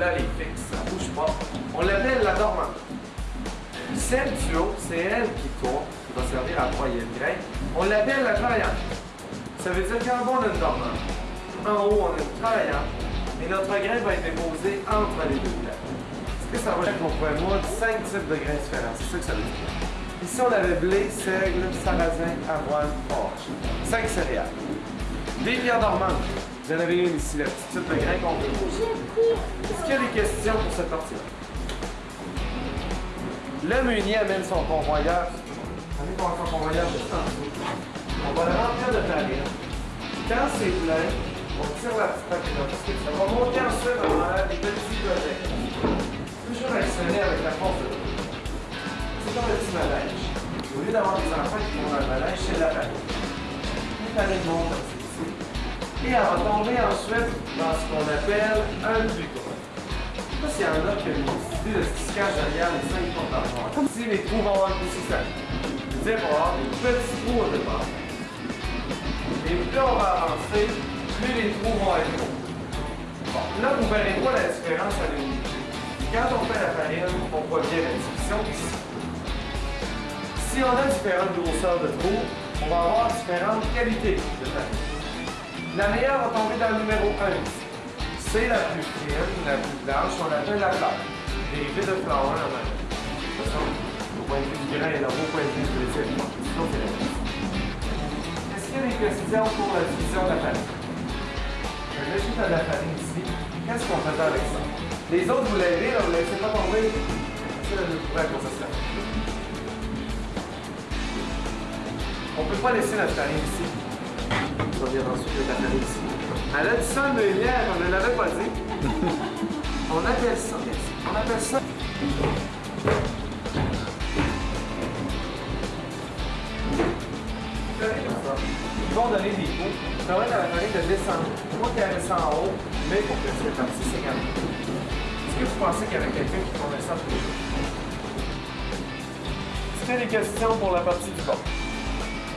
Là, elle est fixe, ça bouge pas. On l'appelle la dormante. Celle du haut, c'est elle qui tourne, qui va servir à broyer le grain. On l'appelle la travaillante. Ça veut dire qu'en bas, on a une dormante. En haut, on a une travaillante. Hein. Et notre grain va être déposé entre les deux plaques. Est-ce que ça va qu'on pourrait avoir 5 types de grains différents? C'est ça que ça veut dire. Ici, on avait blé, seigle, sarrasin, avoine, orge. Cinq céréales. Des pierres dormantes. Vous en avez une ici, la petite type de grain qu'on veut. Est-ce qu'il y a des questions pour cette partie-là? Le meunier amène son convoyeur. Amène son convoyeur juste en dessous. On va le remplir de farine. Quand c'est plein, on tire la petite paquette parce que ça va monter ensuite dans les petits gobelets. Toujours actionner avec la force de l'eau. C'est comme un petit manège. Au lieu d'avoir des enfants qui vont dans le manège, c'est la farine. La farine monte comme ici. Et elle va tomber ensuite dans ce qu'on appelle un bucot. Je sais pas s'il y en a qui ont une idée de ce qui derrière les 5 portes. Comme si les trous vont avoir disais, on va avoir des petits trous au départ. Et plus on va avancer, plus les trous vont être gros. Bon, là, vous verrez pas la différence à l'unité. Quand on fait la farine, on voit bien la division ici. Si on a différentes grosseurs de trous, on va avoir différentes qualités de farine. La meilleure va tomber dans le numéro 1 ici. C'est la plus fine, la plus blanche, on appelle la fleur. Dérivée de flower en même. De toute façon, au point de vue du grain et au point de vue du récit, sinon c'est la. Est-ce qu'il y a des questions pour la division de la farine? Je vais juste à la farine ici. Qu'est-ce qu'on fait avec ça? Les autres, vous l'avez, vous ne laissez pas tomber. C'est quoi ça sert. On ne peut pas laisser notre farine ici. On dire ensuite de la farine ici. Elle a dit ça, mais hier, on ne l'avait pas dit. On appelle ça, on appelle ça. Ils vont donner des coups. Ça va être à la farine de descendre. Moi qui descend en haut, mais pour que cette partie s'égale. Est-ce que vous pensez qu'il y avait quelqu'un qui tournait ça pour y a des questions pour la partie du bas?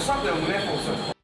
pour ça que le moulin fonctionne pas.